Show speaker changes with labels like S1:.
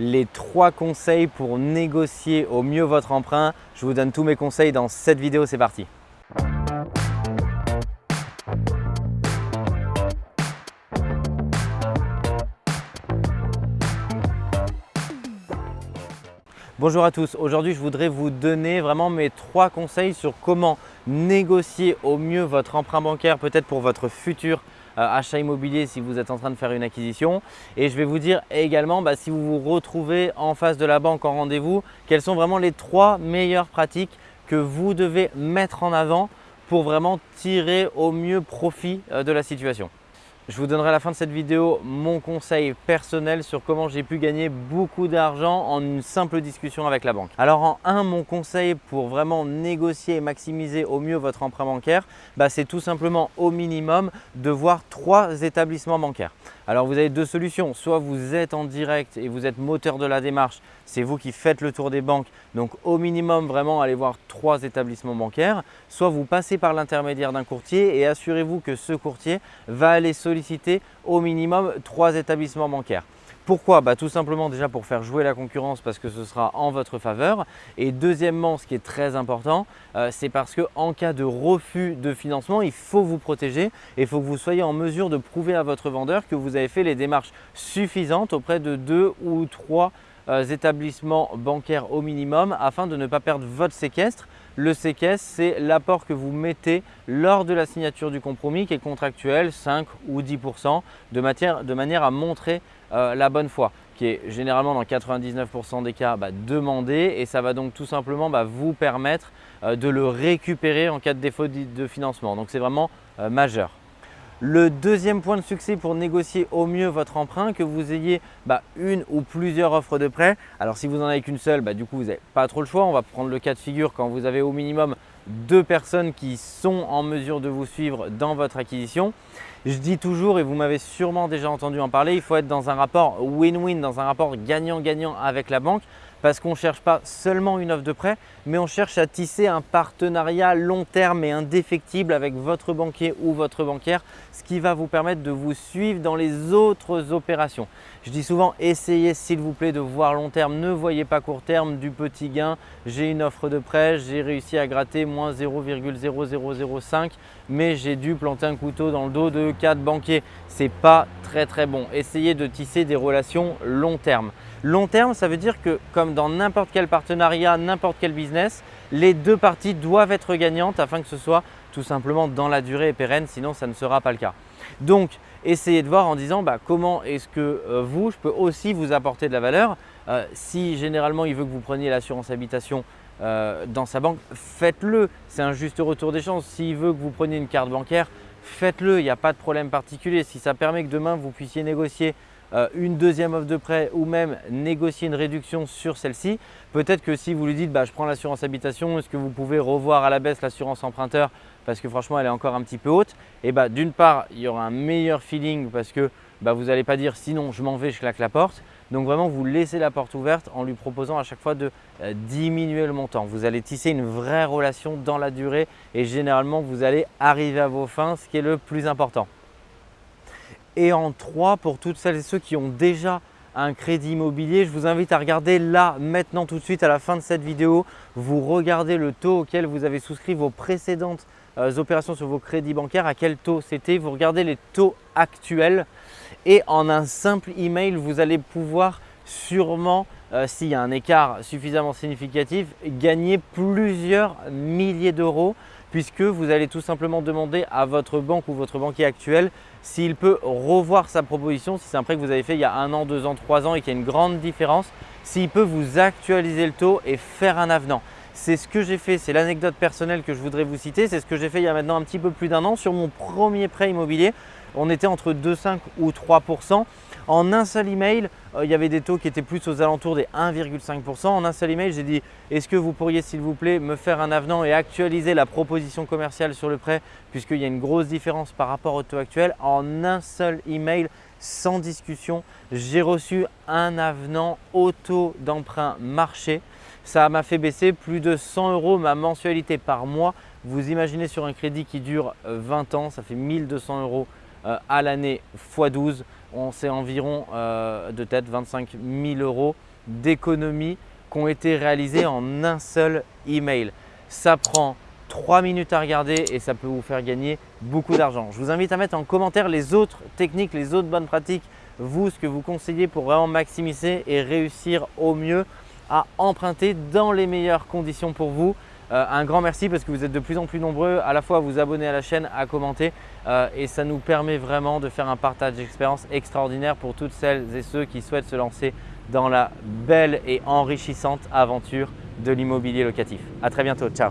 S1: les trois conseils pour négocier au mieux votre emprunt. Je vous donne tous mes conseils dans cette vidéo, c'est parti. Bonjour à tous, aujourd'hui je voudrais vous donner vraiment mes trois conseils sur comment négocier au mieux votre emprunt bancaire, peut-être pour votre futur achat immobilier si vous êtes en train de faire une acquisition. Et je vais vous dire également bah, si vous vous retrouvez en face de la banque en rendez-vous, quelles sont vraiment les trois meilleures pratiques que vous devez mettre en avant pour vraiment tirer au mieux profit euh, de la situation. Je vous donnerai à la fin de cette vidéo mon conseil personnel sur comment j'ai pu gagner beaucoup d'argent en une simple discussion avec la banque. Alors en un, mon conseil pour vraiment négocier et maximiser au mieux votre emprunt bancaire, bah, c'est tout simplement au minimum de voir trois établissements bancaires. Alors vous avez deux solutions, soit vous êtes en direct et vous êtes moteur de la démarche, c'est vous qui faites le tour des banques, donc au minimum vraiment allez voir trois établissements bancaires, soit vous passez par l'intermédiaire d'un courtier et assurez-vous que ce courtier va aller solliciter au minimum trois établissements bancaires. Pourquoi? Bah, Tout simplement déjà pour faire jouer la concurrence parce que ce sera en votre faveur. Et deuxièmement, ce qui est très important, euh, c'est parce qu'en cas de refus de financement, il faut vous protéger et il faut que vous soyez en mesure de prouver à votre vendeur que vous avez fait les démarches suffisantes auprès de deux ou trois euh, établissements bancaires au minimum afin de ne pas perdre votre séquestre. Le séquestre, c'est l'apport que vous mettez lors de la signature du compromis qui est contractuel, 5 ou 10 de, de manière à montrer euh, la bonne foi qui est généralement dans 99% des cas bah, demandé et ça va donc tout simplement bah, vous permettre euh, de le récupérer en cas de défaut de financement. Donc c'est vraiment euh, majeur. Le deuxième point de succès pour négocier au mieux votre emprunt, que vous ayez bah, une ou plusieurs offres de prêt. Alors si vous n'en avez qu'une seule, du coup vous n'avez pas trop le choix. On va prendre le cas de figure quand vous avez au minimum deux personnes qui sont en mesure de vous suivre dans votre acquisition. Je dis toujours, et vous m'avez sûrement déjà entendu en parler, il faut être dans un rapport win-win, dans un rapport gagnant-gagnant avec la banque parce qu'on ne cherche pas seulement une offre de prêt, mais on cherche à tisser un partenariat long terme et indéfectible avec votre banquier ou votre banquière, ce qui va vous permettre de vous suivre dans les autres opérations. Je dis souvent, essayez s'il vous plaît de voir long terme, ne voyez pas court terme du petit gain. J'ai une offre de prêt, j'ai réussi à gratter moins 0,0005, mais j'ai dû planter un couteau dans le dos de quatre banquiers. Ce n'est pas très très bon. Essayez de tisser des relations long terme. Long terme, ça veut dire que comme dans n'importe quel partenariat, n'importe quel business, les deux parties doivent être gagnantes afin que ce soit tout simplement dans la durée et pérenne, sinon ça ne sera pas le cas. Donc, essayez de voir en disant bah, comment est-ce que euh, vous, je peux aussi vous apporter de la valeur. Euh, si généralement il veut que vous preniez l'assurance habitation euh, dans sa banque, faites-le. C'est un juste retour d'échange. S'il veut que vous preniez une carte bancaire, faites-le. Il n'y a pas de problème particulier. Si ça permet que demain vous puissiez négocier une deuxième offre de prêt ou même négocier une réduction sur celle-ci. Peut-être que si vous lui dites bah, je prends l'assurance habitation, est-ce que vous pouvez revoir à la baisse l'assurance emprunteur parce que franchement elle est encore un petit peu haute? Et bah, d'une part il y aura un meilleur feeling parce que bah, vous n'allez pas dire sinon je m'en vais, je claque la porte. Donc vraiment vous laissez la porte ouverte en lui proposant à chaque fois de euh, diminuer le montant. Vous allez tisser une vraie relation dans la durée et généralement vous allez arriver à vos fins, ce qui est le plus important. Et en 3, pour toutes celles et ceux qui ont déjà un crédit immobilier, je vous invite à regarder là, maintenant, tout de suite, à la fin de cette vidéo. Vous regardez le taux auquel vous avez souscrit vos précédentes euh, opérations sur vos crédits bancaires, à quel taux c'était? Vous regardez les taux actuels et en un simple email, vous allez pouvoir sûrement, euh, s'il y a un écart suffisamment significatif, gagner plusieurs milliers d'euros puisque vous allez tout simplement demander à votre banque ou votre banquier actuel s'il peut revoir sa proposition, si c'est un prêt que vous avez fait il y a un an, deux ans, trois ans et qu'il y a une grande différence, s'il peut vous actualiser le taux et faire un avenant. C'est ce que j'ai fait, c'est l'anecdote personnelle que je voudrais vous citer, c'est ce que j'ai fait il y a maintenant un petit peu plus d'un an sur mon premier prêt immobilier. On était entre 2,5 ou 3 en un seul email, euh, il y avait des taux qui étaient plus aux alentours des 1,5%. En un seul email, j'ai dit est-ce que vous pourriez s'il vous plaît me faire un avenant et actualiser la proposition commerciale sur le prêt puisqu'il y a une grosse différence par rapport au taux actuel. En un seul email, sans discussion, j'ai reçu un avenant au taux d'emprunt marché. Ça m'a fait baisser plus de 100 euros ma mensualité par mois. Vous imaginez sur un crédit qui dure 20 ans, ça fait 1200 euros à l'année x 12. on sait environ euh, de tête 25 000 euros d'économies qui ont été réalisées en un seul email. Ça prend 3 minutes à regarder et ça peut vous faire gagner beaucoup d'argent. Je vous invite à mettre en commentaire les autres techniques, les autres bonnes pratiques, vous, ce que vous conseillez pour vraiment maximiser et réussir au mieux à emprunter dans les meilleures conditions pour vous. Euh, un grand merci parce que vous êtes de plus en plus nombreux à la fois à vous abonner à la chaîne, à commenter euh, et ça nous permet vraiment de faire un partage d'expérience extraordinaire pour toutes celles et ceux qui souhaitent se lancer dans la belle et enrichissante aventure de l'immobilier locatif. À très bientôt, ciao